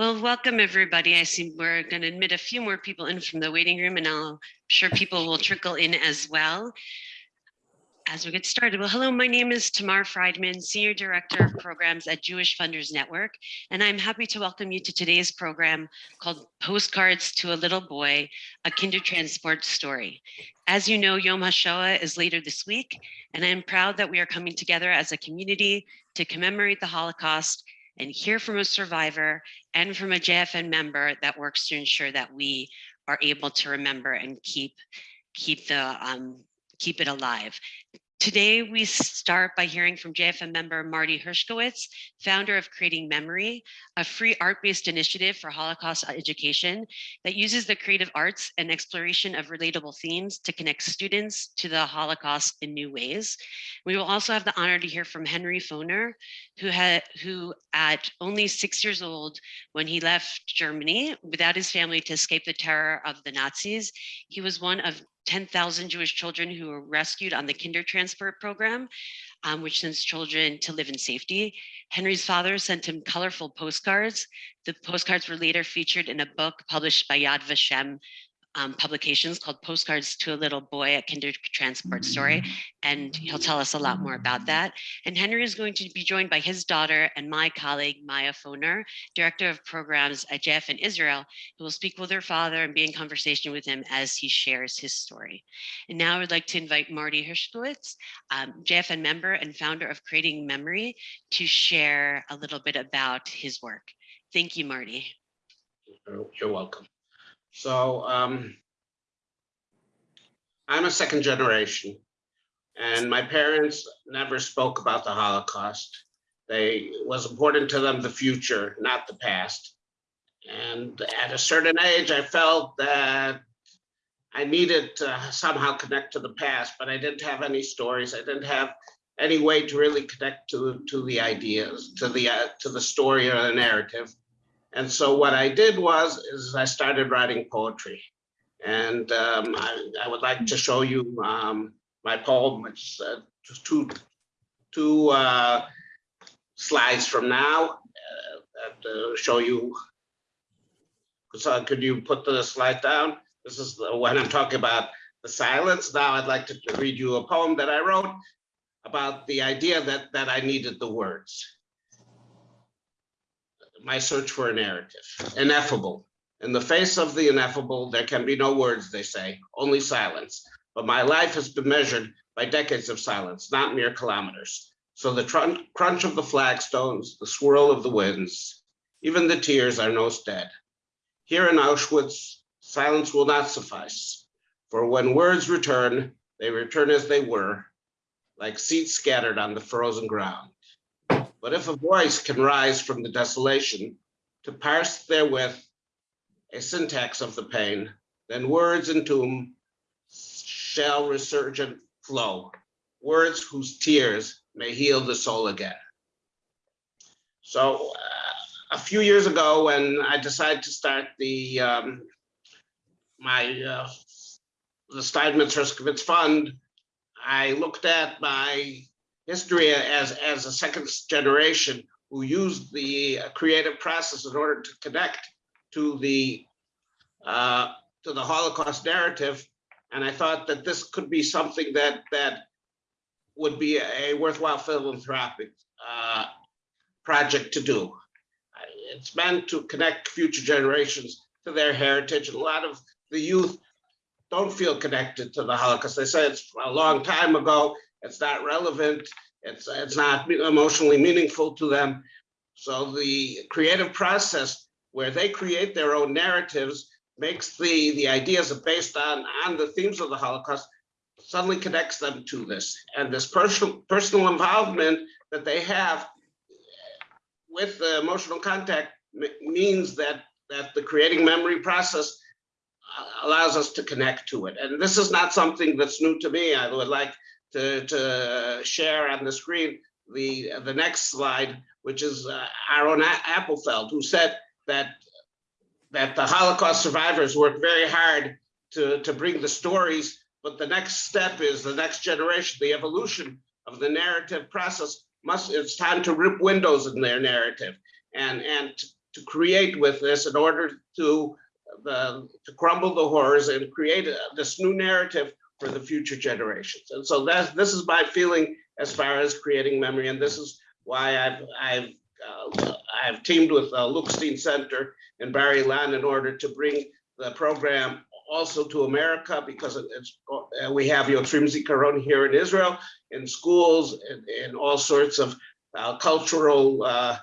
Well, welcome everybody. I see we're going to admit a few more people in from the waiting room and I'm sure people will trickle in as well as we get started. Well, hello, my name is Tamar Friedman, Senior Director of Programs at Jewish Funders Network, and I'm happy to welcome you to today's program called Postcards to a Little Boy, a Kindertransport Story. As you know, Yom HaShoah is later this week, and I'm proud that we are coming together as a community to commemorate the Holocaust and hear from a survivor and from a JFN member that works to ensure that we are able to remember and keep keep the um, keep it alive. Today, we start by hearing from JFN member Marty Hershkowitz, founder of Creating Memory, a free art-based initiative for Holocaust education that uses the creative arts and exploration of relatable themes to connect students to the Holocaust in new ways. We will also have the honor to hear from Henry Foner, who, had, who at only six years old, when he left Germany without his family to escape the terror of the Nazis, he was one of 10,000 Jewish children who were rescued on the kinder Kindertransport program, um, which sends children to live in safety. Henry's father sent him colorful postcards. The postcards were later featured in a book published by Yad Vashem um, publications called Postcards to a Little Boy, a Kinder Transport Story, and he'll tell us a lot more about that. And Henry is going to be joined by his daughter and my colleague, Maya Foner, Director of Programs at JFN Israel, who will speak with her father and be in conversation with him as he shares his story. And now I would like to invite Marty Hershkowitz, um, JFN member and founder of Creating Memory, to share a little bit about his work. Thank you, Marty. You're welcome. So um, I'm a second generation and my parents never spoke about the Holocaust. They was important to them the future, not the past. And at a certain age, I felt that I needed to somehow connect to the past, but I didn't have any stories. I didn't have any way to really connect to to the ideas, to the uh, to the story or the narrative. And so what I did was, is I started writing poetry. And um, I, I, would like to show you um, my poem, which uh, two, two uh, slides from now uh, uh, show you. So could you put the slide down? This is the, when I'm talking about the silence. Now I'd like to read you a poem that I wrote about the idea that, that I needed the words my search for a narrative, ineffable. In the face of the ineffable, there can be no words, they say, only silence. But my life has been measured by decades of silence, not mere kilometers. So the crunch of the flagstones, the swirl of the winds, even the tears are no stead. Here in Auschwitz, silence will not suffice. For when words return, they return as they were, like seeds scattered on the frozen ground. But if a voice can rise from the desolation to parse therewith a syntax of the pain, then words in tomb shall resurgent flow, words whose tears may heal the soul again. So uh, a few years ago, when I decided to start the um, my uh, the Steinmetz Hershkowitz Fund, I looked at my history as, as a second generation who used the creative process in order to connect to the uh, to the Holocaust narrative. And I thought that this could be something that that would be a worthwhile philanthropic uh, project to do. It's meant to connect future generations to their heritage. A lot of the youth don't feel connected to the Holocaust. They say it's a long time ago it's not relevant. It's, it's not emotionally meaningful to them. So the creative process where they create their own narratives makes the, the ideas based on, on the themes of the Holocaust suddenly connects them to this. And this personal, personal involvement that they have with the emotional contact means that, that the creating memory process uh, allows us to connect to it. And this is not something that's new to me. I would like to, to share on the screen the, the next slide, which is uh, Aaron Appelfeld, who said that, that the Holocaust survivors worked very hard to, to bring the stories, but the next step is the next generation, the evolution of the narrative process must, it's time to rip windows in their narrative and, and to create with this in order to the, to crumble the horrors and create a- this new narrative for the future generations. And so that's, this is my feeling as far as creating memory, and this is why I've, I've, uh, I've teamed with uh, Luxstein Center and Barry Land in order to bring the program also to America because it's, uh, we have Yotzrim Zikaron here in Israel, in schools, and, and all sorts of uh, cultural, uh,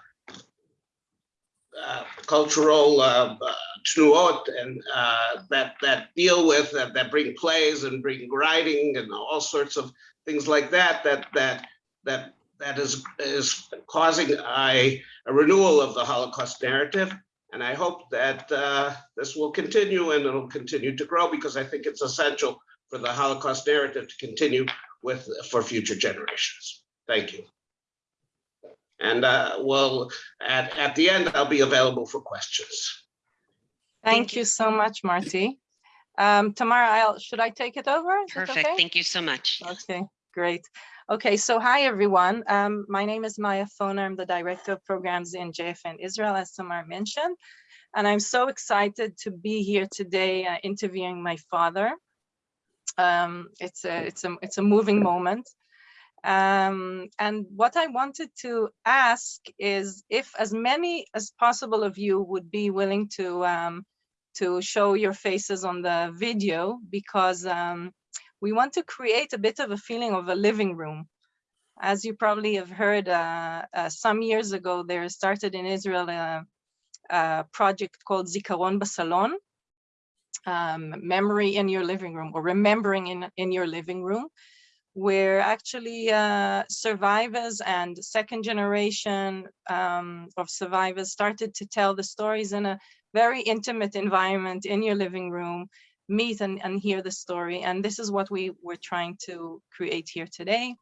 uh, cultural tnuot and uh, that that deal with that that bring plays and bring writing and all sorts of things like that that that that that is is causing a, a renewal of the Holocaust narrative. And I hope that uh, this will continue and it'll continue to grow because I think it's essential for the Holocaust narrative to continue with for future generations. Thank you. And uh, well, at, at the end, I'll be available for questions. Thank you so much, Marty. Um, Tamara, I'll, should I take it over? Is it Perfect. okay? Thank you so much. Okay, great. Okay, so hi, everyone. Um, my name is Maya Foner. I'm the Director of Programs in JFN Israel, as Tamar mentioned. And I'm so excited to be here today uh, interviewing my father. Um, it's a it's a it's a moving moment. Um, and what I wanted to ask is if as many as possible of you would be willing to um, to show your faces on the video because um, we want to create a bit of a feeling of a living room. As you probably have heard, uh, uh, some years ago, there started in Israel a, a project called Zikaron Basalon, um, memory in your living room or remembering in, in your living room, where actually uh, survivors and second generation um, of survivors started to tell the stories in a very intimate environment in your living room meet and, and hear the story. And this is what we were trying to create here today.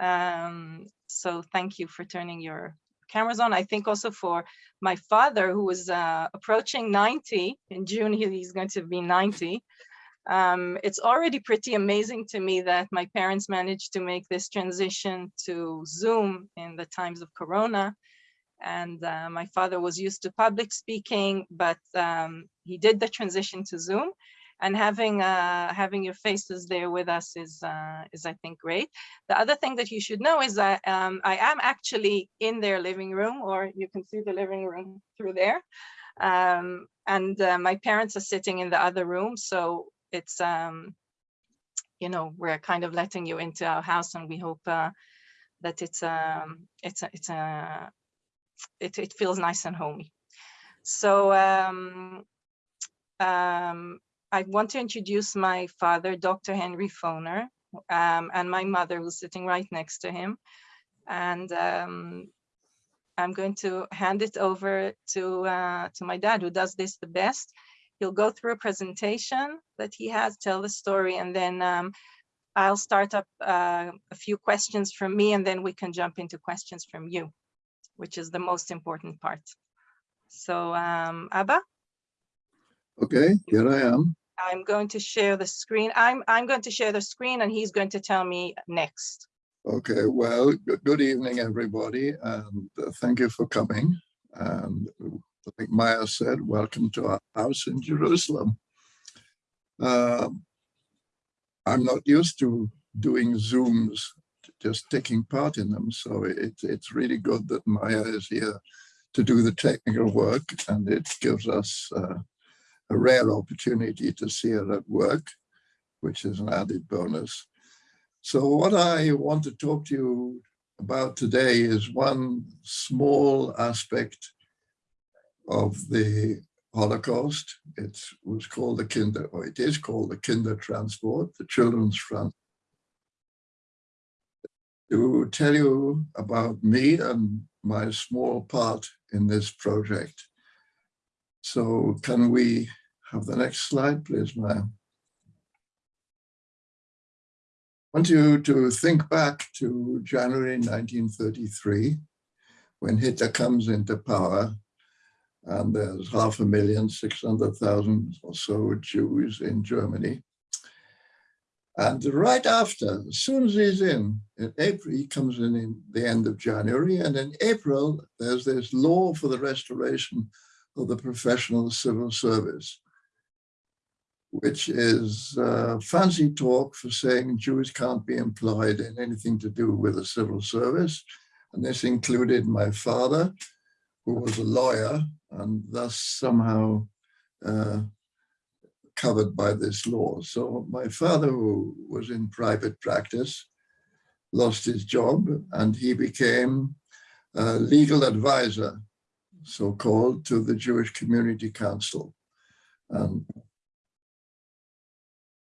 Um, so thank you for turning your cameras on. I think also for my father, who was uh, approaching 90, in June he- he's going to be 90. Um, it's already pretty amazing to me that my parents managed to make this transition to Zoom in the times of Corona. And uh, my father was used to public speaking, but um, he did the transition to Zoom and having uh, having your faces there with us is uh, is I think great. The other thing that you should know is that um, I am actually in their living room, or you can see the living room through there, um, and uh, my parents are sitting in the other room. So it's um, you know we're kind of letting you into our house, and we hope uh, that it's um, it's a, it's a it it feels nice and homey. So. Um, um, I want to introduce my father, Dr. Henry Foner, um, and my mother who's sitting right next to him. And um, I'm going to hand it over to, uh, to my dad who does this the best. He'll go through a presentation that he has, tell the story, and then um, I'll start up uh, a few questions from me, and then we can jump into questions from you, which is the most important part. So um, Abba? Okay, here I am. I'm going to share the screen. I'm, I'm going to share the screen and he's going to tell me next. Okay, well, good, evening, everybody, and uh, thank you for coming. And like Maya said, welcome to our house in Jerusalem. Um, I'm not used to doing Zooms, just taking part in them, so it, it's really good that Maya is here to do the technical work, and it gives us uh, a rare opportunity to see her at work, which is an added bonus. So what I want to talk to you about today is one small aspect of the Holocaust. It was called the Kinder, or it is called the Kinder Transport, the Children's Front. To tell you about me and my small part in this project. So can we have the next slide, please, Maya? I want you to think back to January 1933, when Hitler comes into power, and there's half a million, 600,000 or so Jews in Germany. And right after, as soon as he's in, in April, he comes in in the end of January, and in April, there's this law for the restoration of the professional civil service, which is uh, fancy talk for saying Jews can't be employed in anything to do with the civil service. And this included my father, who was a lawyer, and thus somehow uh, covered by this law. So my father, who was in private practice, lost his job and he became a legal advisor, so-called, to the Jewish Community Council. And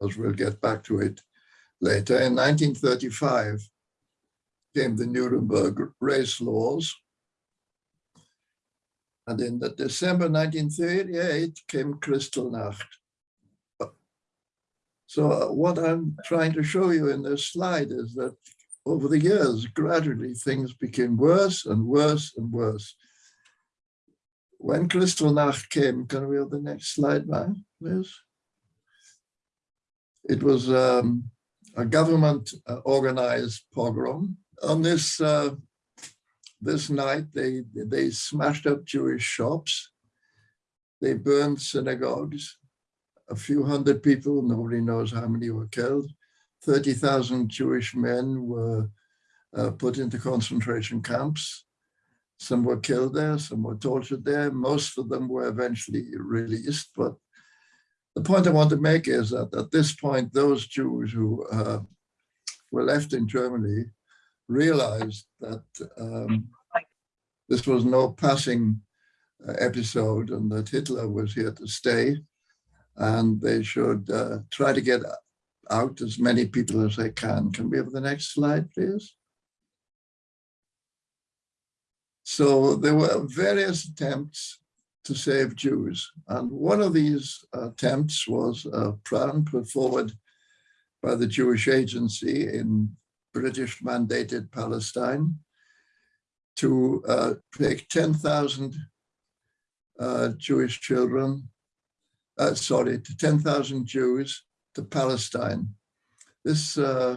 as we'll get back to it later, in 1935 came the Nuremberg race laws. And in the December 1938 came Kristallnacht. So uh, what I'm trying to show you in this slide is that over the years, gradually things became worse and worse and worse. When Kristallnacht came, can we have the next slide, man, please? It was um, a government uh, organized pogrom. On this uh, this night, they they smashed up Jewish shops. They burned synagogues a few hundred people, nobody knows how many were killed. 30,000 Jewish men were uh, put into concentration camps. Some were killed there, some were tortured there. Most of them were eventually released. But the point I want to make is that at this point, those Jews who uh, were left in Germany realized that um, this was no passing uh, episode and that Hitler was here to stay and they should uh, try to get out as many people as they can. Can we have the next slide, please? So there were various attempts to save Jews. And one of these attempts was a plan put forward by the Jewish Agency in British mandated Palestine to uh, take 10,000 uh, Jewish children uh, sorry, to 10,000 Jews to Palestine. This uh,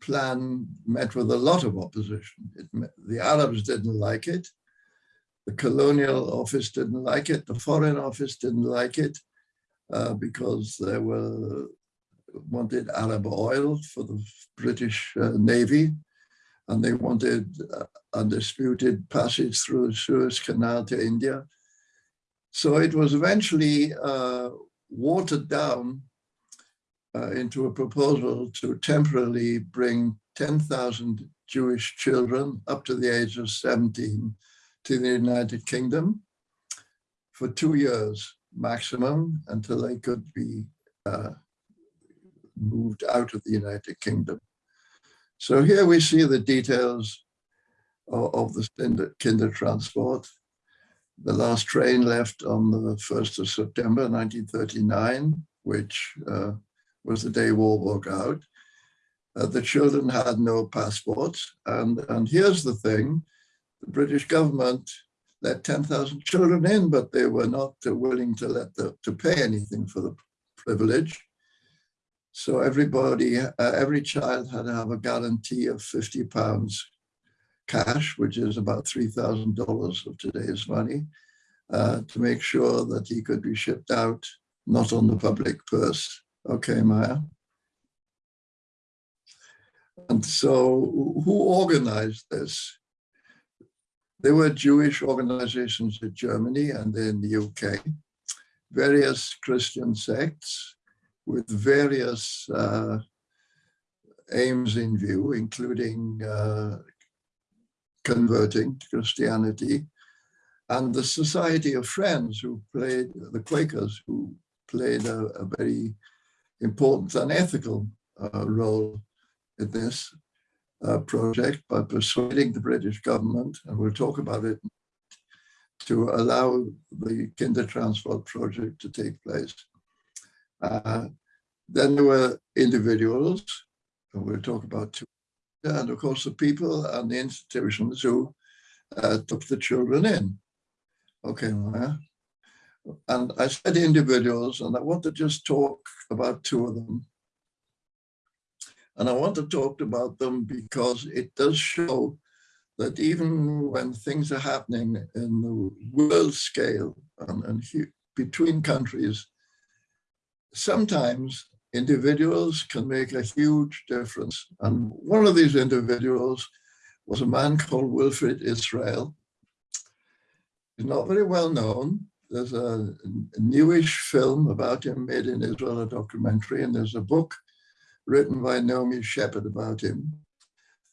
plan met with a lot of opposition. Met, the Arabs didn't like it. The colonial office didn't like it. The foreign office didn't like it uh, because there were wanted Arab oil for the British uh, Navy and they wanted uh, undisputed passage through the Suez Canal to India. So it was eventually uh, watered down uh, into a proposal to temporarily bring 10,000 Jewish children up to the age of 17 to the United Kingdom for two years maximum until they could be uh, moved out of the United Kingdom. So here we see the details of, of the kinder, transport. The last train left on the 1st of September 1939, which uh, was the day war broke out. Uh, the children had no passports. And, and here's the thing, the British government let 10,000 children in, but they were not uh, willing to let the, to pay anything for the privilege. So everybody, uh, every child had to have a guarantee of 50 pounds cash, which is about $3,000 of today's money, uh, to make sure that he could be shipped out, not on the public purse. Okay, Maya. And so who organized this? There were Jewish organizations in Germany and in the UK, various Christian sects with various uh, aims in view, including uh, converting to Christianity, and the Society of Friends who played, the Quakers who played a, a very important and ethical uh, role in this uh, project by persuading the British government, and we'll talk about it, to allow the Kinder Transport project to take place. Uh, then there were individuals, and we'll talk about two and of course the people and the institutions who uh, took the children in. Okay, and I said individuals, and I want to just talk about two of them. And I want to talk about them because it does show that even when things are happening in the world scale and, and between countries, sometimes individuals can make a huge difference. And one of these individuals was a man called Wilfrid Israel. He's not very well known. There's a, a newish film about him made in Israel, a documentary, and there's a book written by Naomi Shepherd about him.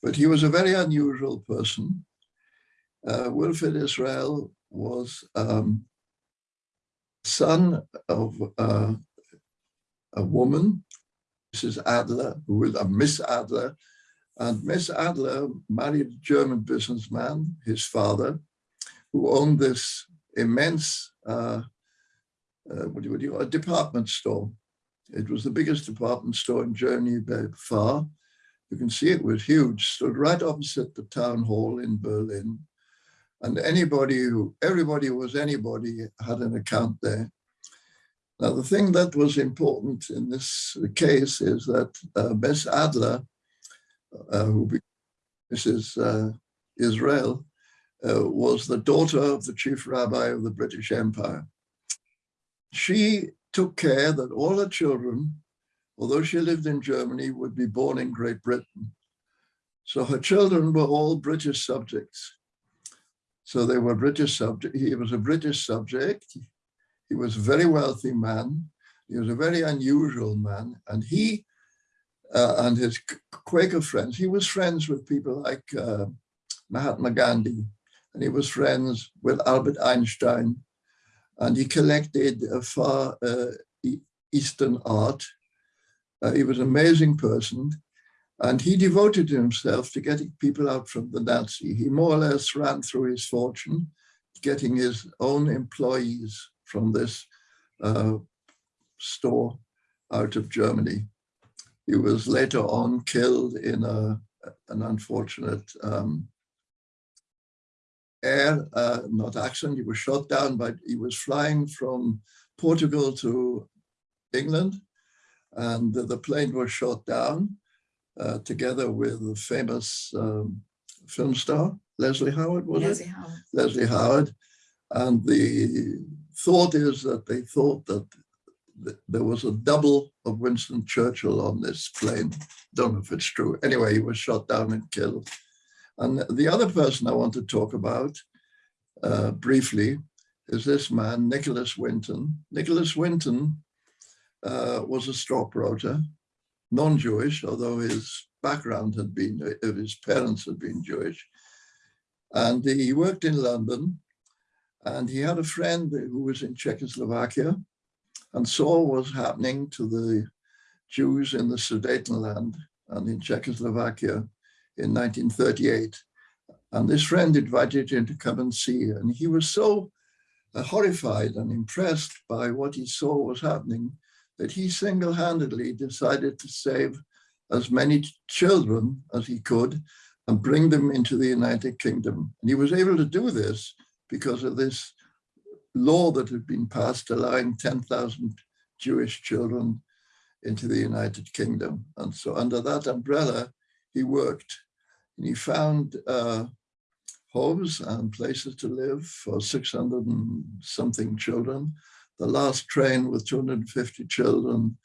But he was a very unusual person. Uh, Wilfrid Israel was um, son of uh, a woman, Mrs. Adler, who was a Miss Adler, and Miss Adler married a German businessman, his father, who owned this immense, uh, uh, what do you, you, a department store. It was the biggest department store in Germany by far. You can see it was huge, stood right opposite the town hall in Berlin. And anybody who, everybody was anybody had an account there. Now, the thing that was important in this case is that uh, Miss Adler, uh, who Mrs. Uh, Israel, uh, was the daughter of the chief rabbi of the British Empire. She took care that all her children, although she lived in Germany, would be born in Great Britain. So her children were all British subjects. So they were British subject. He was a British subject. He was a very wealthy man. He was a very unusual man. And he uh, and his Quaker friends, he was friends with people like uh, Mahatma Gandhi, and he was friends with Albert Einstein, and he collected a far uh, Eastern art. Uh, he was an amazing person, and he devoted himself to getting people out from the Nazi. He more or less ran through his fortune, getting his own employees from this uh, store out of Germany. He was later on killed in a, an unfortunate um, air, uh, not accident. He was shot down, but he was flying from Portugal to England, and the, plane was shot down uh, together with the famous um, film star Leslie Howard. Was Leslie it Howard. Leslie Howard? And the thought is that they thought that th- there was a double of Winston Churchill on this plane. Don't know if it's true. Anyway, he was shot down and killed. And the other person I want to talk about uh, briefly is this man, Nicholas Winton. Nicholas Winton uh, was a stockbroker, non-Jewish, although his background had been, his parents had been Jewish. And he worked in London and he had a friend who was in Czechoslovakia and saw what was happening to the Jews in the Sudetenland and in Czechoslovakia in 1938. And this friend invited him to come and see. And he was so uh, horrified and impressed by what he saw was happening that he single-handedly decided to save as many children as he could and bring them into the United Kingdom. And he was able to do this because of this law that had been passed allowing 10,000 Jewish children into the United Kingdom. And so under that umbrella, he worked and he found uh, homes and places to live for 600 and something children. The last train with 250 children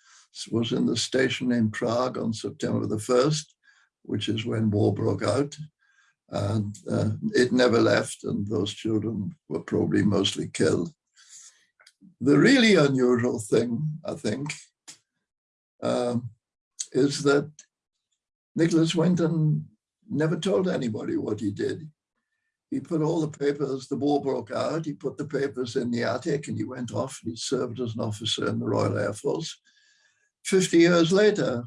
was in the station in Prague on September the 1st, which is when war broke out. And uh, it never left, and those children were probably mostly killed. The really unusual thing, I think, um, is that Nicholas Winton never told anybody what he did. He put all the papers, the war broke out, he put the papers in the attic and he went off and he served as an officer in the Royal Air Force. 50 years later,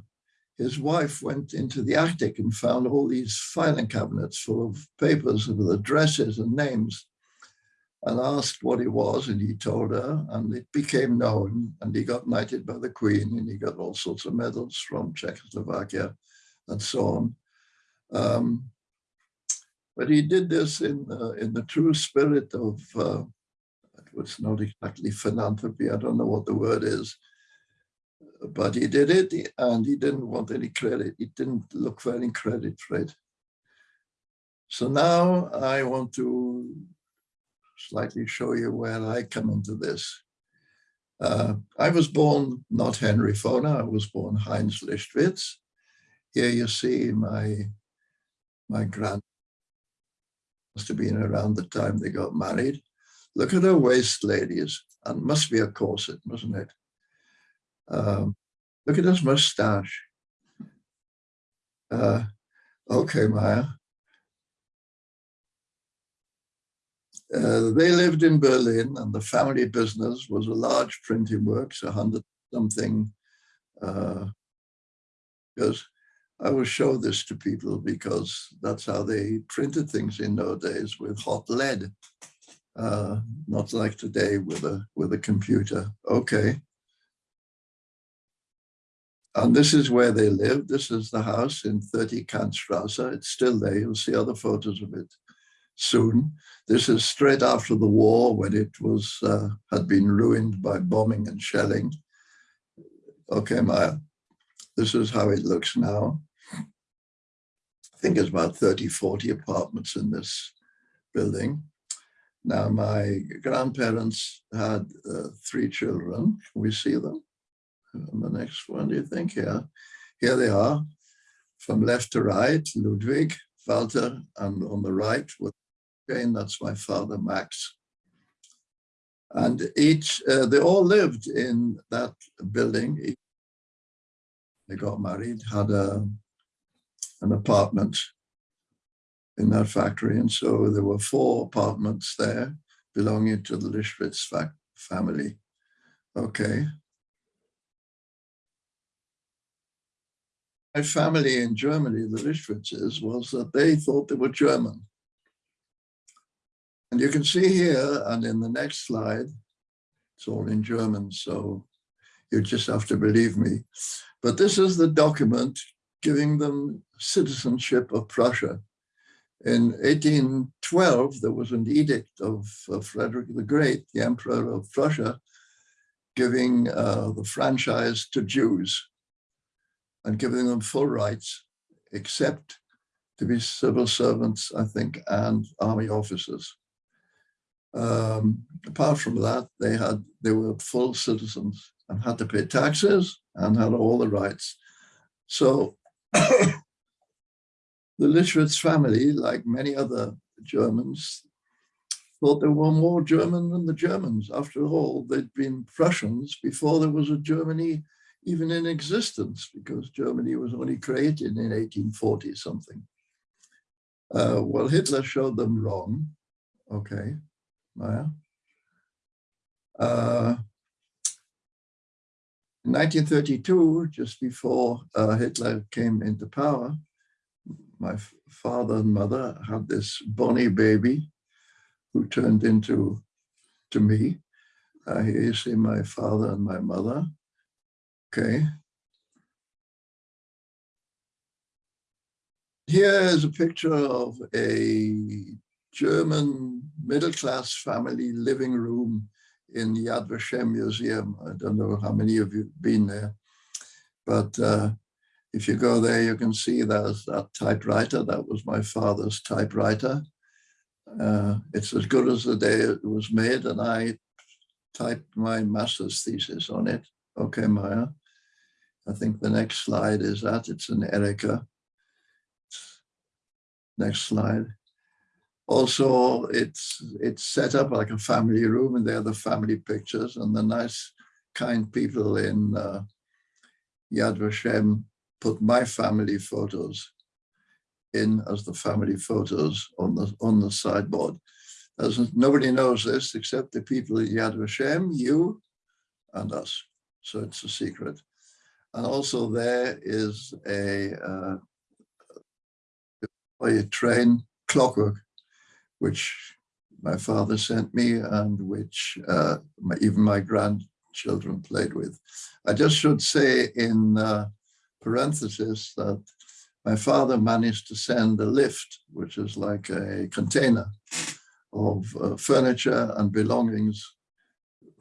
his wife went into the attic and found all these filing cabinets full of papers with addresses and names and asked what it was and he told her and it became known and he got knighted by the queen and he got all sorts of medals from Czechoslovakia and so on. Um, but he did this in, uh, in the true spirit of, uh, it was not exactly philanthropy, I don't know what the word is, but he did it and he didn't want any credit. He didn't look for any credit for it. So now I want to slightly show you where I come into this. Uh, I was born not Henry Foner, I was born Heinz Lichtwitz. Here you see my, my grand must have been around the time they got married. Look at her waist, ladies, and must be a corset, mustn't it? Um, look at his mustache. Uh, okay, Maya. Uh, they lived in Berlin and the family business was a large printing works, a hundred something. Uh, because I will show this to people because that's how they printed things in those days with hot lead. Uh, not like today with a with a computer. Okay. And this is where they lived. This is the house in 30 Kantstrasse. It's still there. You'll see other photos of it soon. This is straight after the war when it was uh, had been ruined by bombing and shelling. Okay, Maya, this is how it looks now. I think it's about 30, 40 apartments in this building. Now, my grandparents had uh, three children. Can we see them? And the next one, do you think? Yeah, here they are. From left to right, Ludwig, Walter, and on the right, with that's my father, Max. And each, uh, they all lived in that building. They got married, had a, an apartment in that factory. And so there were four apartments there belonging to the Lichtwitz family. Okay. My family in Germany, the Lichtwitzes, was that they thought they were German. And you can see here, and in the next slide, it's all in German, so you just have to believe me. But this is the document giving them citizenship of Prussia. In 1812, there was an edict of Frederick the Great, the Emperor of Prussia, giving uh, the franchise to Jews and giving them full rights, except to be civil servants, I think, and army officers. Um, apart from that, they had they were full citizens and had to pay taxes and had all the rights. So the Lichtwitz family, like many other Germans, thought they were more German than the Germans. After all, they'd been Prussians before there was a Germany even in existence, because Germany was only created in 1840 something. Uh, well, Hitler showed them wrong. Okay. Maya. Uh, in 1932, just before uh, Hitler came into power, my father and mother had this bonny baby who turned into to me. Uh, here you see my father and my mother. Okay. Here is a picture of a German middle-class family living room in the Yad Vashem Museum. I don't know how many of you have been there, but uh, if you go there, you can see there's that typewriter. That was my father's typewriter. Uh, it's as good as the day it was made, and I typed my master's thesis on it. Okay, Maya. I think the next slide is that. It's an Erika. Next slide. Also, it's it's set up like a family room and there are the family pictures and the nice kind people in uh, Yad Vashem put my family photos in as the family photos on the on the sideboard. As nobody knows this except the people at Yad Vashem, you and us. So it's a secret. And also there is a, uh, a train clockwork which my father sent me and which uh, my, even my grandchildren played with. I just should say in uh, parenthesis that my father managed to send a lift, which is like a container of uh, furniture and belongings,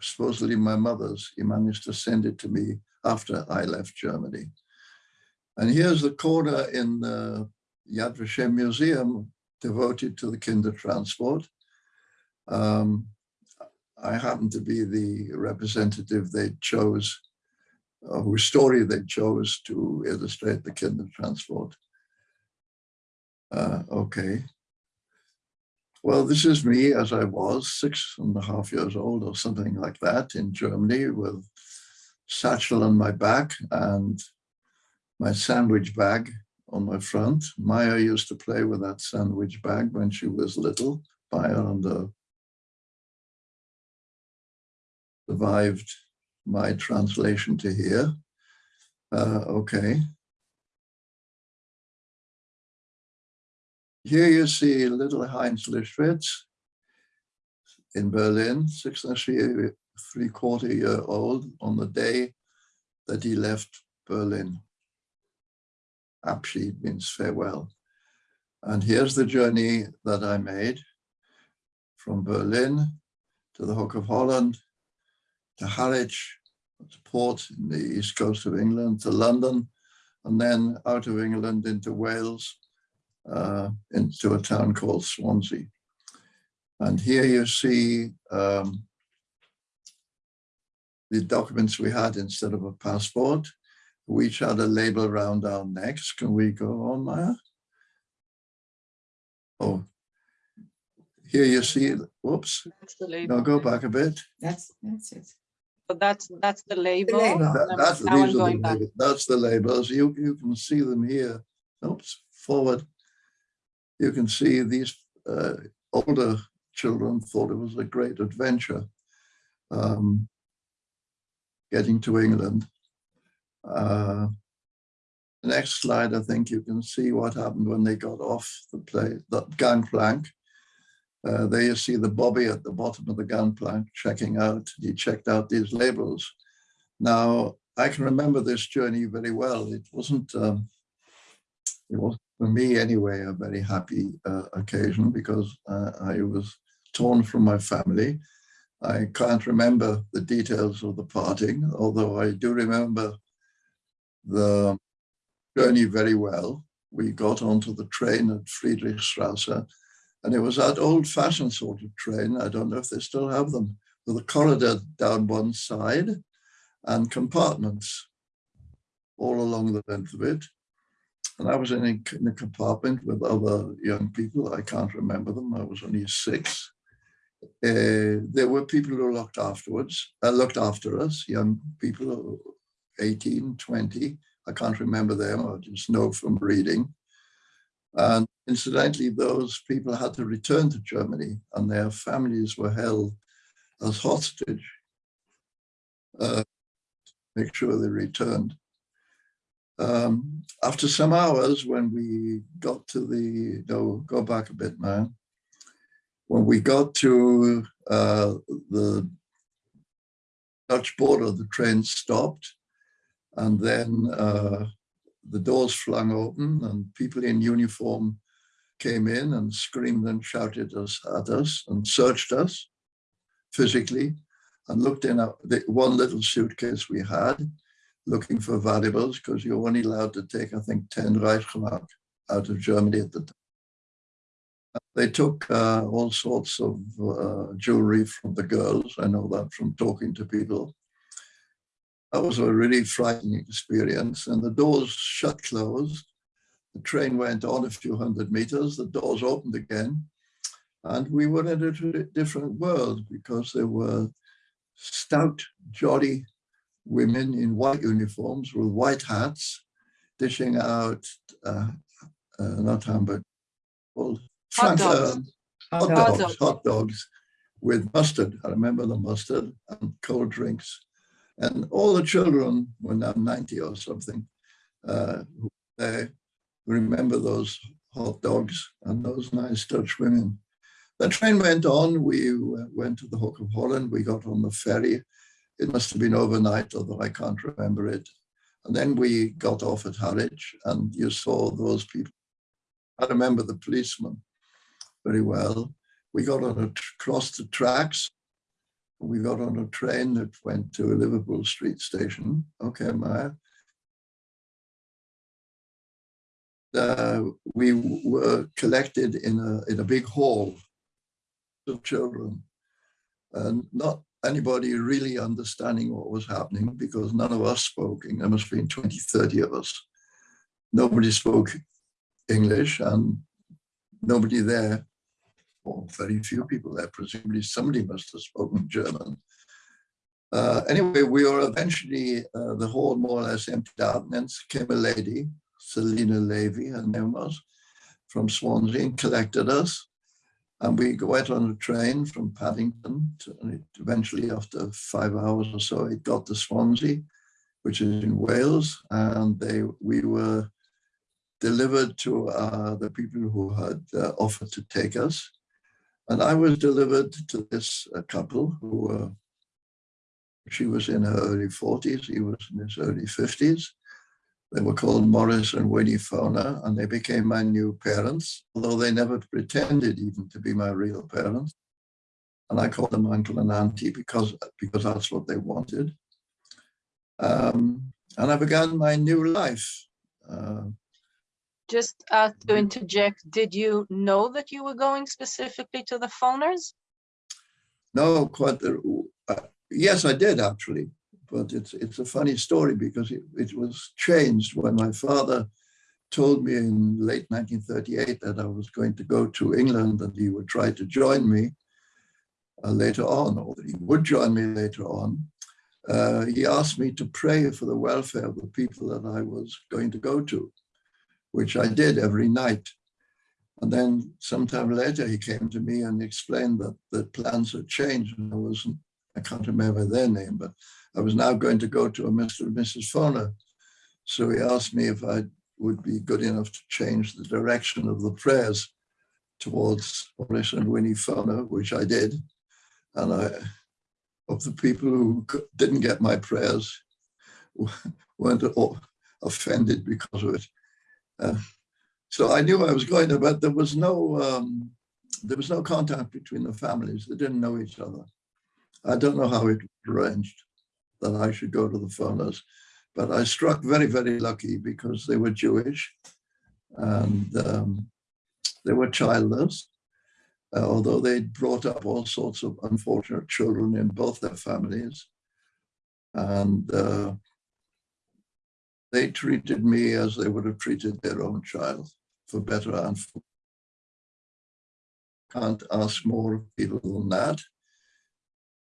supposedly my mother's. He managed to send it to me after I left Germany. And here's the corner in the Yad Vashem Museum devoted to the kinder transport. Um, I happen to be the representative they chose, uh, whose story they chose to illustrate the kinder transport. Uh, okay. Well, this is me as I was six and a half years old or something like that in Germany with satchel on my back and my sandwich bag on my front. Maya used to play with that sandwich bag when she was little. Maya and the survived my translation to here. Uh, okay. Here you see little Heinz Lichtwitz in Berlin, six and three, quarter year old on the day that he left Berlin. Abschied means farewell. And here's the journey that I made from Berlin to the Hook of Holland, to Harwich, to port in the east coast of England, to London, and then out of England into Wales, uh, into a town called Swansea. And here you see um, the documents we had instead of a passport. We each had a label around our necks. Can we go on, Maya? Oh, here you see, whoops, That's the label. now go back a bit. That's, that's it. So that's, that's the label. label. and That- then That's, these are the, back. label- that's the labels. You, you can see them here. Oops, forward. You can see these uh, older children thought it was a great adventure um, getting to England. Uh, the next slide, I think you can see what happened when they got off the play, the gangplank. Uh, there you see the Bobby at the bottom of the gangplank checking out. He checked out these labels. Now, I can remember this journey very well. It wasn't, um, it was for me anyway, a very happy uh, occasion because uh, I was torn from my family. I can't remember the details of the parting, although I do remember the journey very well. We got onto the train at Friedrichstrasse and it was that old fashioned sort of train. I don't know if they still have them with a corridor down one side and compartments all along the length of it. And I was in a, in a compartment with other young people. I can't remember them. I was only six. Uh, there were people who looked afterwards, uh, looked after us, young people, 18, 20. I can't remember them. I just know from reading. And incidentally, those people had to return to Germany and their families were held as hostage. Uh, make sure they returned. Um, after some hours, when we got to the, no, go back a bit, man. When we got to uh, the Dutch border, the train stopped. And then uh, the doors flung open and people in uniform came in and screamed and shouted us at us and searched us physically and looked in our, the one little suitcase we had looking for valuables because you're only allowed to take, I think, 10 Reichsmark out of Germany at the time. They took uh, all sorts of uh, jewelry from the girls. I know that from talking to people. That was a really frightening experience. And the doors shut closed. The train went on a few hundred meters. The doors opened again. And we were in a different world because there were stout, jolly women in white uniforms with white hats dishing out, uh, uh, not hamburger, Hot dogs. uh, hot Hot dogs, dogs. hot dogs with mustard. I remember the mustard and cold drinks. And all the children were now 90 or something. Uh, they remember those hot dogs and those nice Dutch women. The train went on. We went to the Hook of Holland. We got on the ferry. It must have been overnight, although I can't remember it. And then we got off at Harwich and you saw those people. I remember the policeman very well. We got on across the tracks we got on a train that went to a Liverpool Street Station. Okay, Maya. Uh, we were collected in a in a big hall of children, and not anybody really understanding what was happening because none of us spoke. There must have been 20, 30 of us. Nobody spoke English, and nobody there or very few people there. Presumably somebody must have spoken German. Uh, anyway, we were eventually, uh, the hall more or less emptied out and then came a lady, Selina Levy, her name was, from Swansea and collected us. And we went on a train from Paddington to, and eventually after five hours or so, it got to Swansea, which is in Wales. And they we were delivered to uh, the people who had uh, offered to take us. And I was delivered to this uh, couple who were, she was in her early 40s, he was in his early 50s. They were called Morris and Winnie Foner, and they became my new parents, although they never pretended even to be my real parents. And I called them uncle and auntie because, because that's what they wanted. Um, and I began my new life. Uh, Just uh, to interject, did you know that you were going specifically to the Foners? No, quite. the- Uh, yes, I did actually, but it's it's a funny story because it, it was changed when my father told me in late 1938 that I was going to go to England and he would try to join me uh, later on, or that he would join me later on. Uh, he asked me to pray for the welfare of the people that I was going to go to, which I did every night. And then sometime later, he came to me and explained that the plans had changed and I wasn't, I can't remember their name, but I was now going to go to a Mr. and Mrs. Foner. So he asked me if I would be good enough to change the direction of the prayers towards Morris and Winnie Foner, which I did. And I, of the people who didn't get my prayers, weren't offended because of it. So I knew I was going to, but there was no um, there was no contact between the families. They didn't know each other. I don't know how it was arranged that I should go to the Foners, but I struck very, very lucky because they were Jewish and um, they were childless, uh, although they'd brought up all sorts of unfortunate children in both their families. And uh, they treated me as they would have treated their own child, for better and for can't ask more of people than that.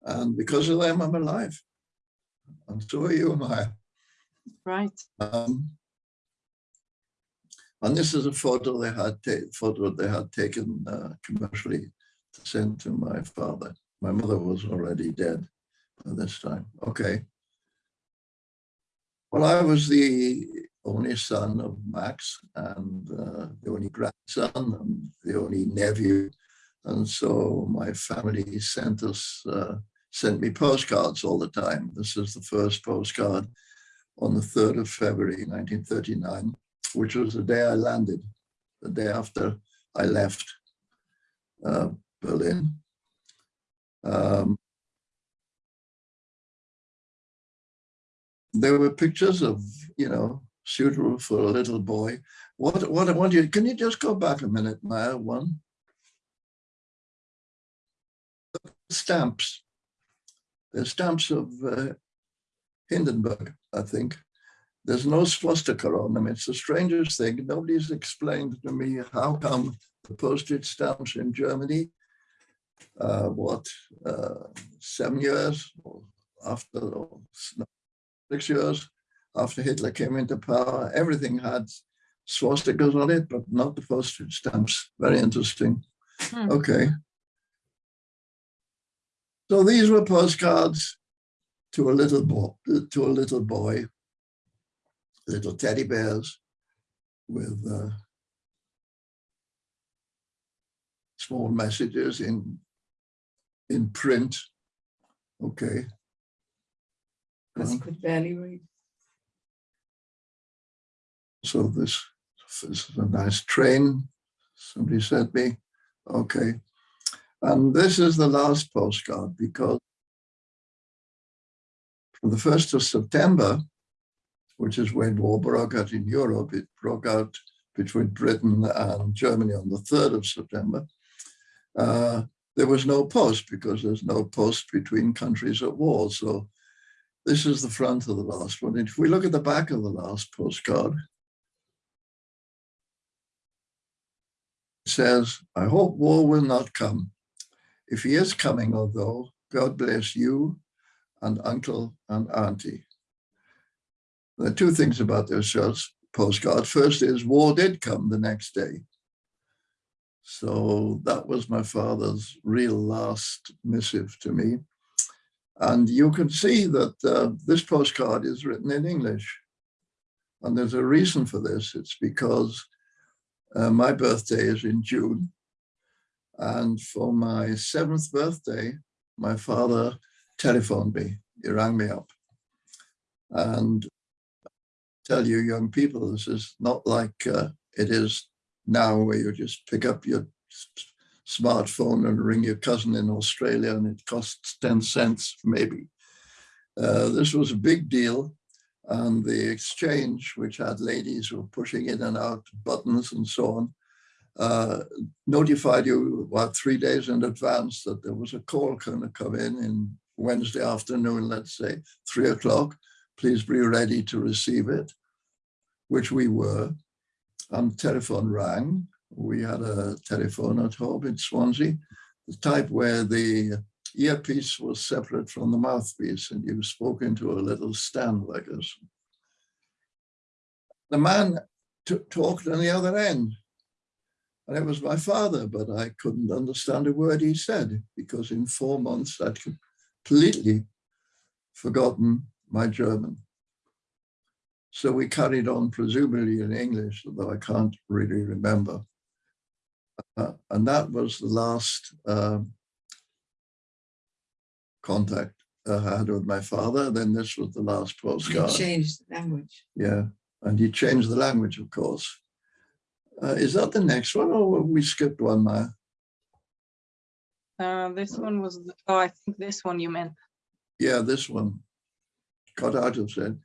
And because of them, I'm alive. And so are you, Maya. Right. Um, and this is a photo they had photo they had taken uh, commercially to send to my father. My mother was already dead by this time. Okay. Well, I was the only son of Max and uh, the only grandson and the only nephew. And so my family sent us, uh, sent me postcards all the time. This is the first postcard on the 3rd of February, 1939, which was the day I landed, the day after I left uh, Berlin. Um, there were pictures of, you know, suitable for a little boy. What, what I want you, can you just go back a minute, Maya, one? Stamps. They're stamps of uh, Hindenburg, I think. There's no swastika on them. It's the strangest thing. Nobody's explained to me how come the postage stamps in Germany, uh, what, uh, seven years after, six years after Hitler came into power, everything had swastikas on it, but not the postage stamps. Very interesting. Hmm. Okay. So these were postcards to a little boy, to a little boy, little teddy bears with uh, small messages in in print. Okay. Because he could barely read. So this, this is a nice train, somebody sent me. Okay. And this is the last postcard because from the 1st of September, which is when war broke out in Europe, it broke out between Britain and Germany on the 3rd of September. Uh, there was no post because there's no post between countries at war. So this is the front of the last one. If we look at the back of the last postcard, it says, I hope war will not come. If he is coming, although, God bless you and uncle and auntie. There are two things about this postcard. First is war did come the next day. So that was my father's real last missive to me. And you can see that uh, this postcard is written in English. And there's a reason for this. It's because uh, my birthday is in June. And for my seventh birthday, my father telephoned me. He rang me up. And tell you young people, this is not like uh, it is now where you just pick up your smartphone and ring your cousin in Australia and it costs 10 cents maybe. Uh, this was a big deal and the exchange, which had ladies who were pushing in and out buttons and so on, uh, notified you about three days in advance that there was a call going to come in in Wednesday afternoon, let's say three o'clock. Please be ready to receive it, which we were. And telephone rang. We had a telephone at home in Swansea, the type where the earpiece was separate from the mouthpiece and you spoke into a little stand like this. The man talked on the other end and it was my father, but I couldn't understand a word he said because in four months I'd completely forgotten my German. So we carried on presumably in English, although I can't really remember. Uh, and that was the last uh, contact I had with my father. Then this was the last You postcard. changed the language. Yeah, and he changed the language, of course. Uh, is that the next one or we skipped one, Maya? Uh, this one was, the- oh, I think this one you meant. Yeah, this one. Got out of said.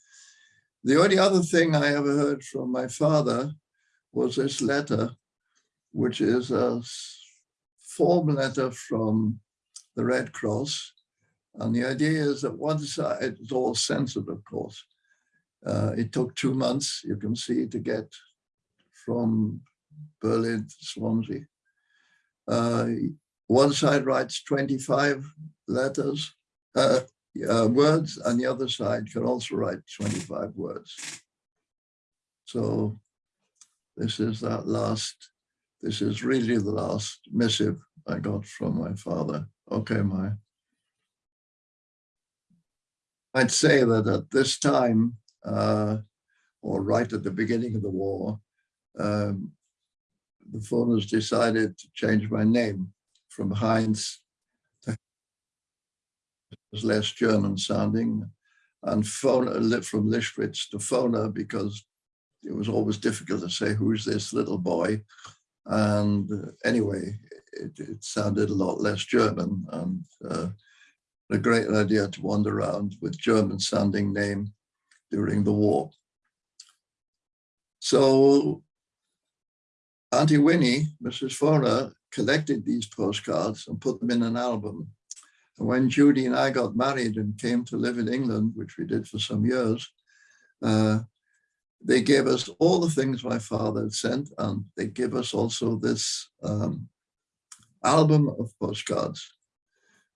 The only other thing I ever heard from my father was this letter, which is a form letter from the Red Cross. And the idea is that one side, it's all censored, of course. Uh, it took two months, you can see, to get from Berlin to Swansea. Uh, one side writes 25 letters, uh, uh, words, and the other side can also write 25 words. So this is that last, this is really the last missive I got from my father. Okay, my. I'd say that at this time, uh, or right at the beginning of the war, um, the Foners decided to change my name from Heinz to was less German sounding and Foner from Lichtwitz to Foner because it was always difficult to say who's this little boy and uh, anyway it, it sounded a lot less German and uh, a great idea to wander around with German sounding name during the war. So Auntie Winnie, Mrs. Foner, collected these postcards and put them in an album. And when Judy and I got married and came to live in England, which we did for some years, uh, they gave us all the things my father had sent, and they gave us also this um, album of postcards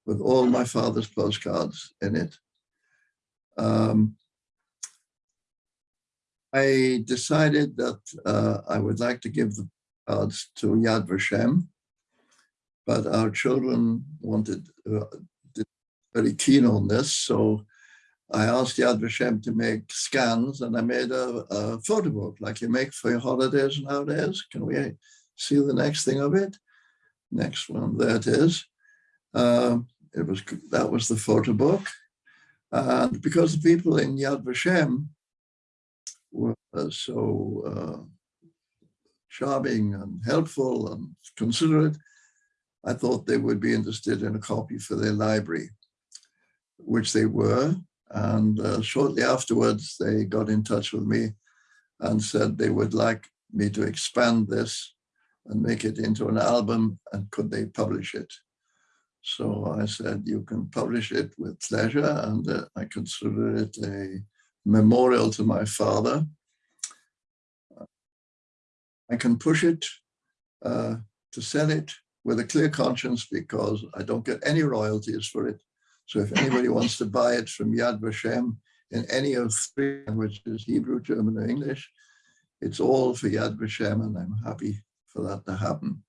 with all my father's postcards in it. Um, I decided that uh, I would like to give the cards to Yad Vashem, but our children wanted, uh, very keen on this, so I asked Yad Vashem to make scans and I made a, a photo book like you make for your holidays nowadays. Can we see the next thing of it? Next one, there it is. Um, it was that was the photo book. And because the people in Yad Vashem were so uh, charming and helpful and considerate, I thought they would be interested in a copy for their library, which they were. And uh, shortly afterwards, they got in touch with me and said they would like me to expand this and make it into an album and could they publish it? So I said, you can publish it with pleasure and uh, I consider it a memorial to my father. I can push it uh, to sell it with a clear conscience because I don't get any royalties for it. So if anybody wants to buy it from Yad Vashem in any of three languages, Hebrew, German, or English, it's all for Yad Vashem and I'm happy for that to happen.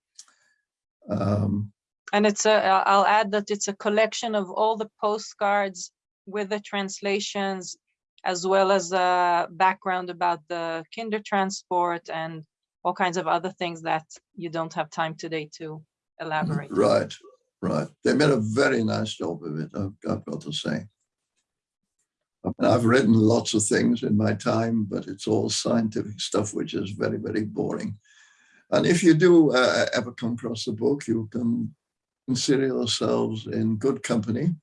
Um, And it's a, I'll add that it's a collection of all the postcards with the translations as well as a background about the kinder transport and all kinds of other things that you don't have time today to elaborate. Right, right. They made a very nice job of it, I've, I've got to say. I mean, I've written lots of things in my time, but it's all scientific stuff, which is very, very boring. And if you do uh, ever come across the book, you can consider yourselves in good company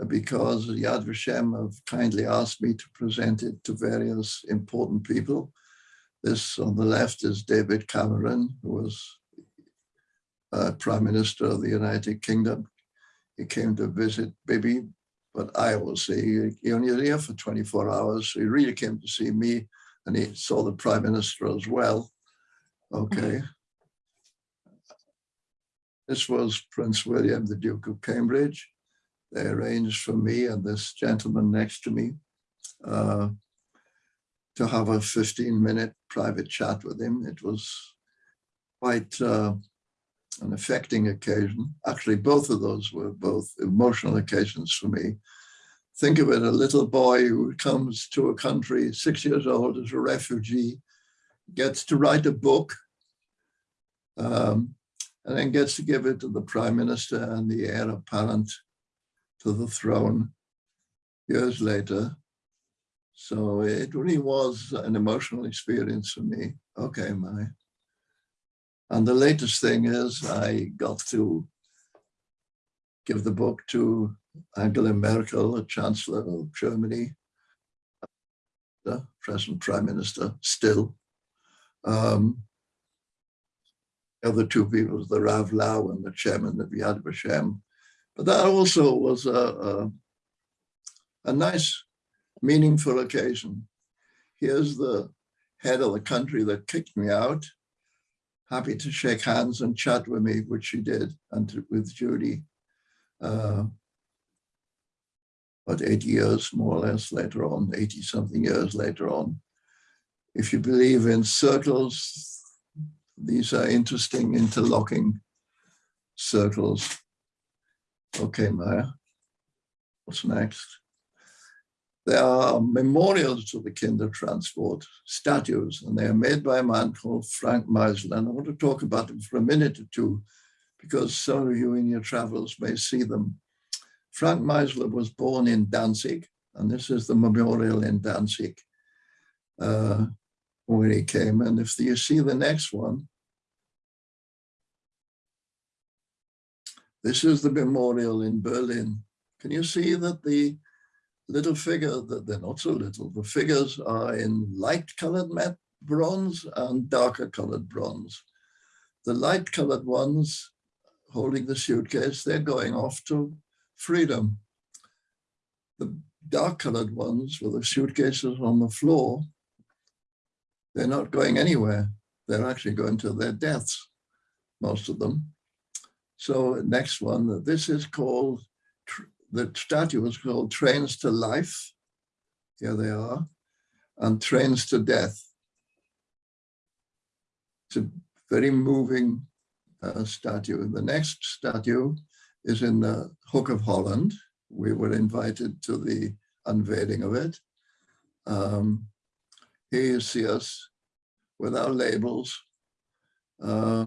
uh, because Yad Vashem have kindly asked me to present it to various important people. This on the left is David Cameron, who was uh, Prime Minister of the United Kingdom. He came to visit Bibi, but I say he, he only was here for 24 hours. So he really came to see me and he saw the Prime Minister as well. Okay. This was Prince William, the Duke of Cambridge. They arranged for me and this gentleman next to me uh, to have a 15 minute private chat with him. It was quite uh, an affecting occasion. Actually, both of those were both emotional occasions for me. Think of it, a little boy who comes to a country, six years old as a refugee, gets to write a book, um, and then gets to give it to the prime minister and the heir apparent to the throne years later. So it really was an emotional experience for me. Okay, my. And the latest thing is I got to give the book to Angela Merkel, the Chancellor of Germany, the present Prime Minister still. Um, the other two people, the Rav Lau and the chairman of Yad Vashem. But that also was a, a, a nice, meaningful occasion. Here's the head of the country that kicked me out, happy to shake hands and chat with me, which she did, and to, with Judy. Uh, about 80 years, more or less, later on, 80 something years later on. If you believe in circles, these are interesting interlocking circles. Okay, Maya, what's next? There are memorials to the Kinder Transport statues, and they are made by a man called Frank Meisler. And I want to talk about them for a minute or two, because some of you in your travels may see them. Frank Meisler was born in Danzig, and this is the memorial in Danzig uh, where he came. And if you see the next one, this is the memorial in Berlin. Can you see that the little figure, that they're not so little, the figures are in light colored matte bronze and darker colored bronze. The light colored ones holding the suitcase, they're going off to freedom. The dark colored ones with the suitcases on the floor, they're not going anywhere. They're actually going to their deaths, most of them. So next one, this is called, the statue was called Trains to Life. Here they are, and Trains to Death. It's a very moving uh, statue. The next statue is in the Hook of Holland. We were invited to the unveiling of it. Um, here you see us with our labels, uh,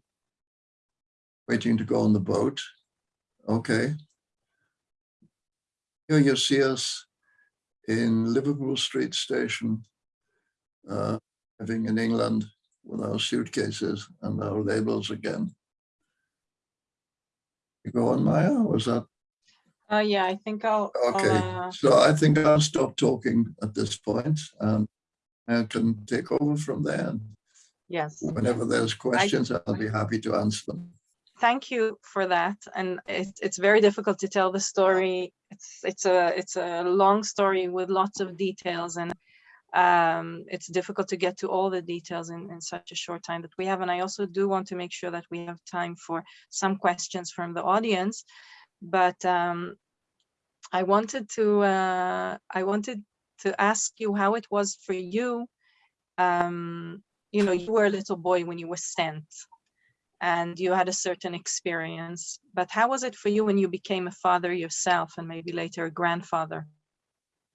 waiting to go on the boat. Okay. Here you see us in Liverpool Street Station, uh, living in England with our suitcases and our labels again. You go on, Maya, was that? Uh, yeah, I think I'll. I'll, Okay, uh, so I think I'll stop talking at this point and I can take over from there. Yes. Whenever there's questions, I'll be happy to answer them. Thank you for that. And it's it's very difficult to tell the story. It's it's a it's a long story with lots of details and um, it's difficult to get to all the details in, in such a short time that we have. And I also do want to make sure that we have time for some questions from the audience. But um, I wanted to uh, I wanted to ask you how it was for you. Um, you know, you were a little boy when you were sent and you had a certain experience. But how was it for you when you became a father yourself and maybe later a grandfather?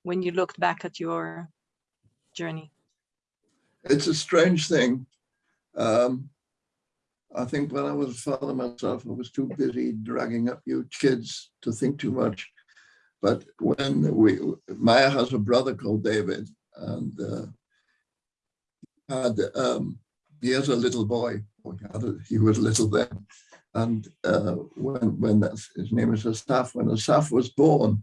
When you looked back at your journey? It's a strange thing. Um, I think when I was a father myself, I was too busy dragging up you kids to think too much. But when we, Maya has a brother called David and uh, had, um, he has a little boy, he, was little then. And uh, when, when his name is Asaf, when Asaf was born,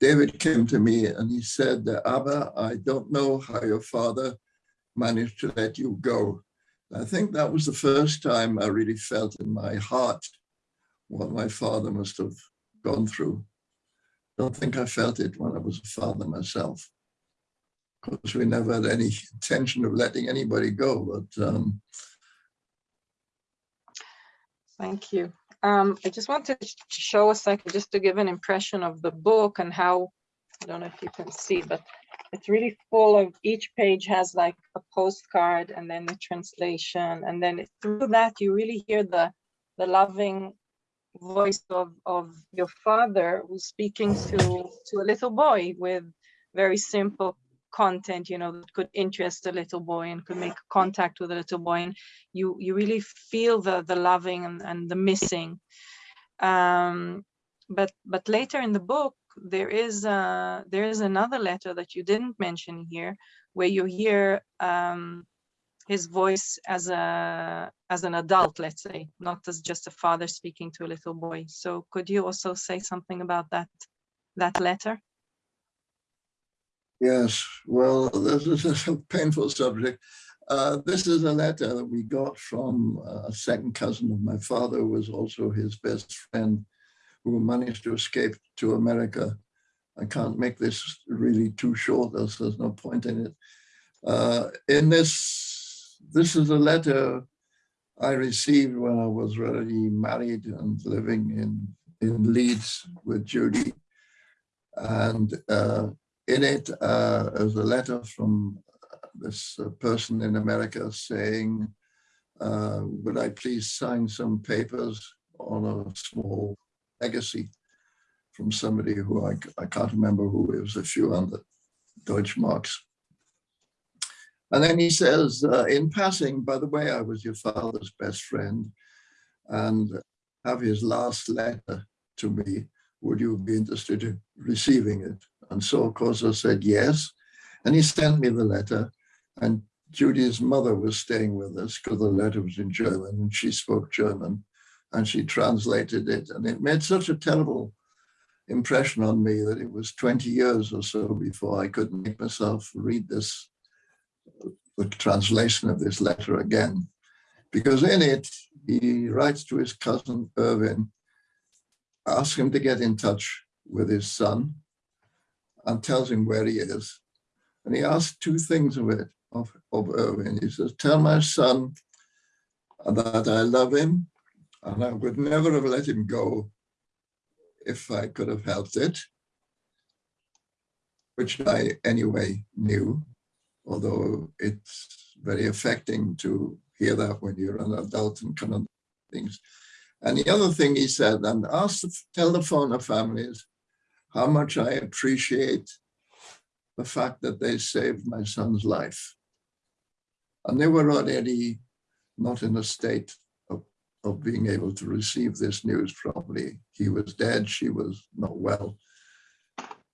David came to me and he said, Abba, I don't know how your father managed to let you go. I think that was the first time I really felt in my heart what my father must have gone through. Don't think I felt it when I was a father myself. Course, we never had any intention of letting anybody go, but um, Thank you. Um, I just wanted to show a second, just to give an impression of the book and how, I don't know if you can see, but it's really full of, each page has like a postcard and then the translation. And then through that, you really hear the, the loving voice of, of your father who's speaking to, to a little boy with very simple content, you know, that could interest a little boy and could make contact with a little boy. And you you really feel the the loving and, and the missing. Um, but but later in the book, there is uh there is another letter that you didn't mention here, where you hear um, his voice as a as an adult, let's say, not as just a father speaking to a little boy. So could you also say something about that that letter? Yes, well, this is a painful subject. Uh, this is a letter that we got from a second cousin of my father, who was also his best friend, who managed to escape to America. I can't make this really too short, as there's no point in it. Uh, in this, this is a letter I received when I was already married and living in, in Leeds with Judy. And uh, in it uh, is a letter from this uh, person in America saying, uh, would I please sign some papers on a small legacy from somebody who I, I can't remember who, it was a few hundred Deutschmarks. And then he says, uh, in passing, by the way, I was your father's best friend and have his last letter to me. Would you be interested in receiving it? And so, of course, I said yes. And he sent me the letter. And Judy's mother was staying with us because the letter was in German and she spoke German and she translated it. And it made such a terrible impression on me that it was 20 years or so before I could make myself read this, the translation of this letter again. Because in it, he writes to his cousin Irvin, asks him to get in touch with his son and tells him where he is. And he asks two things of it, of, of Irving. He says, tell my son that I love him and I would never have let him go if I could have helped it, which I anyway knew, although it's very affecting to hear that when you're an adult and kind of things. And the other thing he said, and ask the telephone of families how much I appreciate the fact that they saved my son's life. And they were already not in a state of, of being able to receive this news probably. He was dead, she was not well.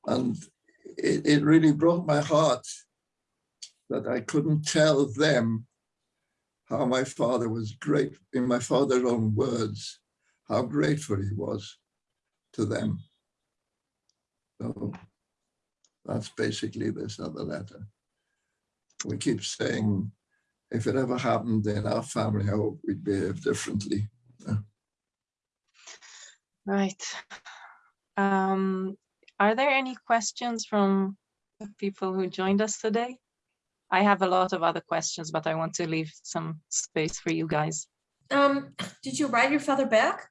And it, it really broke my heart that I couldn't tell them how my father was great, in my father's own words, how grateful he was to them So that's basically this other letter. We keep saying, if it ever happened in our family, I hope we'd behave differently. Right. Um, are there any questions from the people who joined us today? I have a lot of other questions, but I want to leave some space for you guys. Um, did you write your father back?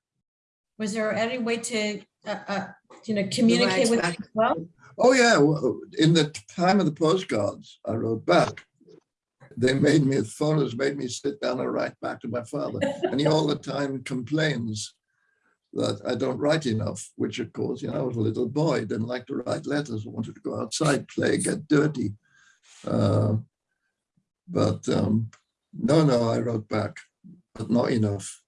Was there any way to, uh, uh, you know, communicate with him as well? Oh, yeah, well, in the time of the postcards, I wrote back. They made me, Foners made me sit down and write back to my father. And he all the time complains that I don't write enough, which of course, you know, I was a little boy, didn't like to write letters, I wanted to go outside, play, get dirty. Uh, But um, no, no, I wrote back, but not enough.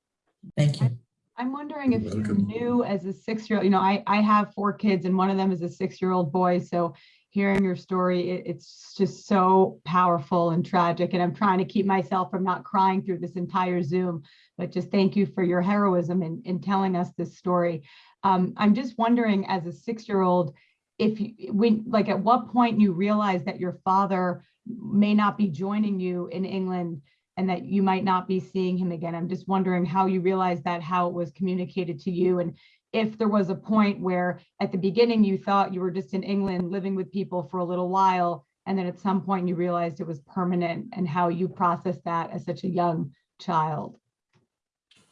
Thank you. I'm wondering if you knew as a six-year-old, you know, I, I have four kids and one of them is a six-year-old boy. So hearing your story, it- it's just so powerful and tragic. And I'm trying to keep myself from not crying through this entire Zoom. But just thank you for your heroism in, in telling us this story. Um, I'm just wondering as a six-year-old, if you, when, like at what point you realized that your father may not be joining you in England and that you might not be seeing him again. I'm just wondering how you realized that, how it was communicated to you, and if there was a point where at the beginning you thought you were just in England living with people for a little while, and then at some point you realized it was permanent, and how you processed that as such a young child.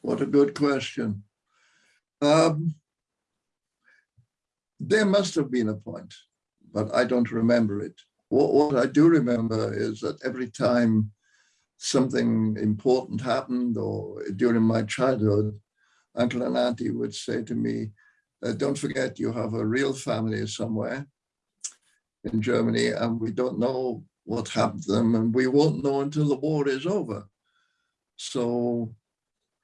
What a good question. Um, there must have been a point, but I don't remember it. What, what I do remember is that every time something important happened or during my childhood, uncle and auntie would say to me, "Uh, don't forget you have a real family somewhere in Germany and we don't know what happened to them and we won't know until the war is over. So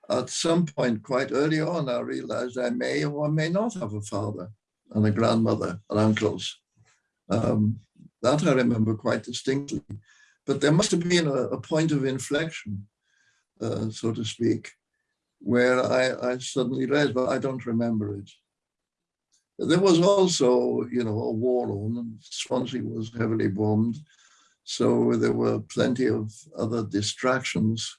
at some point quite early on, I realized I may or may not have a father and a grandmother and uncles. Um, that I remember quite distinctly. But there must have been a, a point of inflection, uh, so to speak, where I, I suddenly realized, but I don't remember it. There was also, you know, a war on, and Swansea was heavily bombed. So there were plenty of other distractions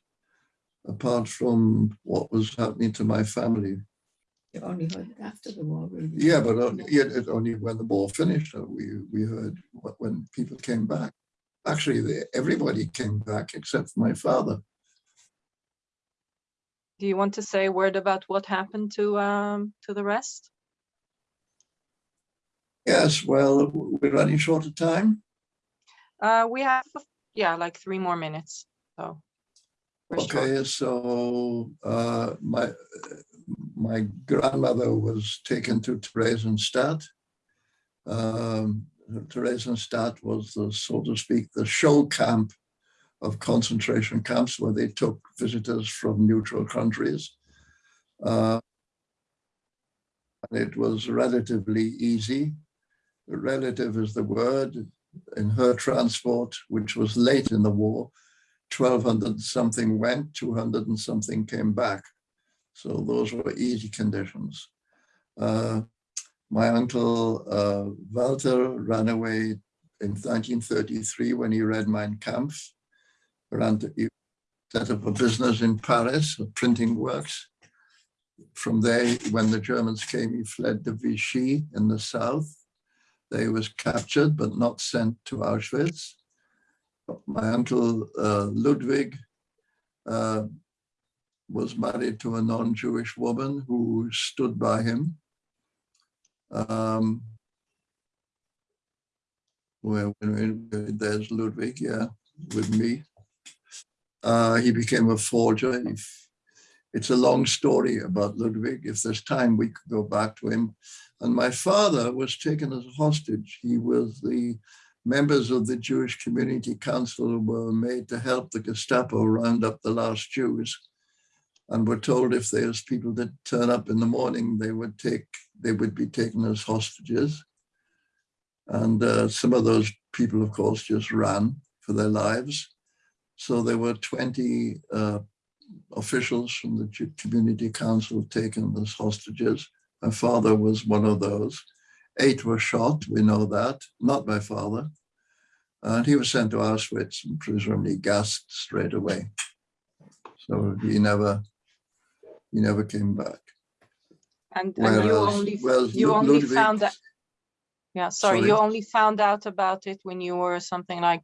apart from what was happening to my family. You only heard it after the war, really. Yeah, but only, yeah, only when the war finished, uh, we, we heard when people came back. Actually, they, everybody came back except my father. Do you want to say a word about what happened to um to the rest? Yes, well, we're running short of time. Uh, we have, yeah, like three more minutes, so. we're short. Okay, so uh, my my grandmother was taken to Theresienstadt. Um, Theresienstadt was the, so to speak, the show camp of concentration camps where they took visitors from neutral countries. Uh, and it was relatively easy. Relative is the word. In her transport, which was late in the war, 1200 something went, 200 and something came back. So those were easy conditions. Uh, my uncle uh, Walter ran away in 1933 when he read Mein Kampf. Ran to, he set up a business in Paris, of printing works. From there, when the Germans came, he fled to Vichy in the south. They was captured but not sent to Auschwitz my uncle uh, Ludwig uh, was married to a non-Jewish woman who stood by him. Um, well, there's Ludwig, yeah, with me. Uh, he became a forger. It's a long story about Ludwig. If there's time, we could go back to him. And my father was taken as a hostage. He was the members of the Jewish Community Council were made to help the Gestapo round up the last Jews and were told if there's people that turn up in the morning, they would take, they would be taken as hostages. And uh, some of those people, of course, just ran for their lives. So there were 20 uh, officials from the Community Council taken as hostages. My father was one of those. Eight were shot, we know that, not my father. And he was sent to Auschwitz and presumably gassed straight away. So he never, he never came back. And, and you only, whereas you only Ludwig- found that. Yeah, sorry, Sorry. you only found out about it when you were something like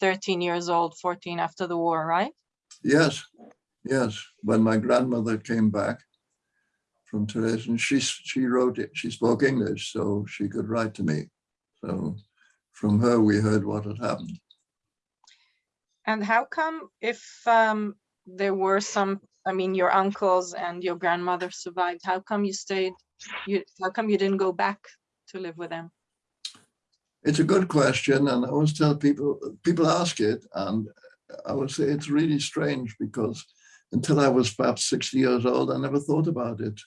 thirteen years old, fourteen after the war, right? Yes, yes. When my grandmother came back from Theresian, she, she wrote it, she spoke English, so she could write to me. So from her, we heard what had happened. And how come if um there were some, I mean, your uncles and your grandmother survived, how come you stayed? You, how come you didn't go back to live with them? It's a good question, and I always tell people, people ask it, and I would say it's really strange because until I was perhaps 60 years old, I never thought about it.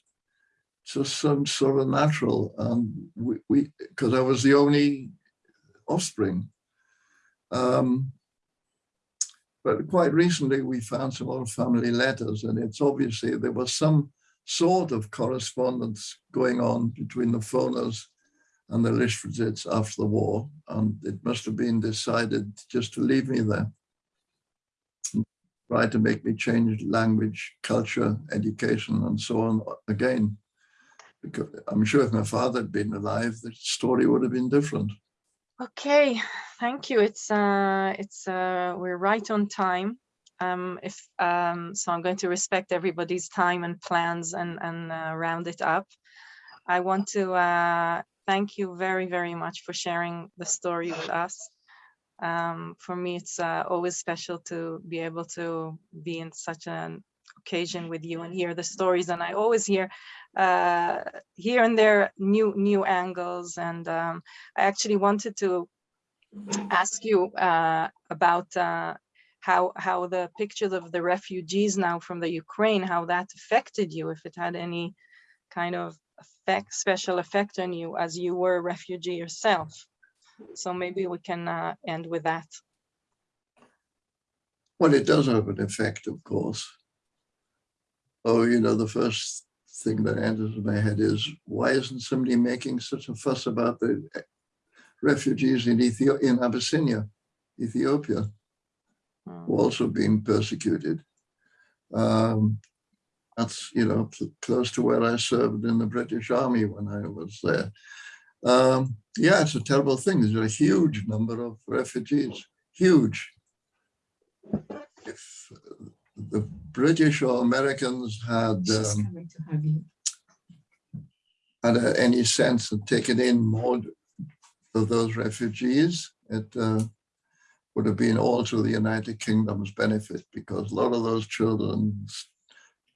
Just some sort of natural, and we, we because I was the only offspring. Um, but quite recently, we found some old family letters, and it's obviously there was some sort of correspondence going on between the Foners and the Lichtwitzes after the war, and it must have been decided just to leave me there. Try to make me change language, culture, education, and so on again. Because I'm sure if my father had been alive, the story would have been different. Okay, thank you. It's uh, it's uh, we're right on time. Um, if um, so, I'm going to respect everybody's time and plans and and uh, round it up. I want to uh, thank you very very much for sharing the story with us. Um, for me, it's uh, always special to be able to be in such an occasion with you and hear the stories. And I always hear uh, here and there new new angles and. Um, I actually wanted to ask you uh, about uh, how how the pictures of the refugees now from the Ukraine, how that affected you, if it had any kind of effect, special effect on you as you were a refugee yourself. So maybe we can uh, end with that. Well, it does have an effect, of course. Oh, you know, the first thing that enters my head is why isn't somebody making such a fuss about the refugees in Ethiopia, in Abyssinia, Ethiopia, Mm. who also being persecuted? Um, that's, you know, close to where I served in the British Army when I was there. Um, yeah, it's a terrible thing. There's a huge number of refugees, huge. If the British or Americans had um, coming to have you. had uh, any sense of taking in more of those refugees, it uh, would have been all to the United Kingdom's benefit because a lot of those children's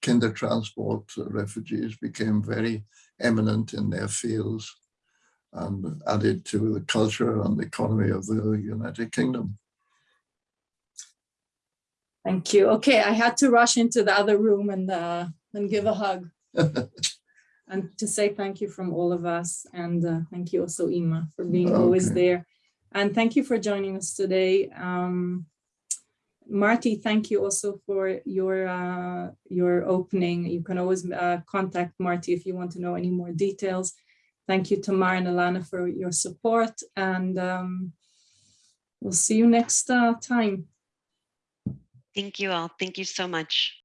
kinder transport refugees became very eminent in their fields and added to the culture and the economy of the United Kingdom. Thank you. Okay, I had to rush into the other room and, uh, and give a hug. And to say thank you from all of us. And uh, thank you also, Ima, for being always there. And thank you for joining us today. Um, Marty, thank you also for your, uh, your opening. You can always uh, contact Marty if you want to know any more details. Thank you, Tamar and Alana, for your support. And um, we'll see you next uh, time. Thank you all. Thank you so much.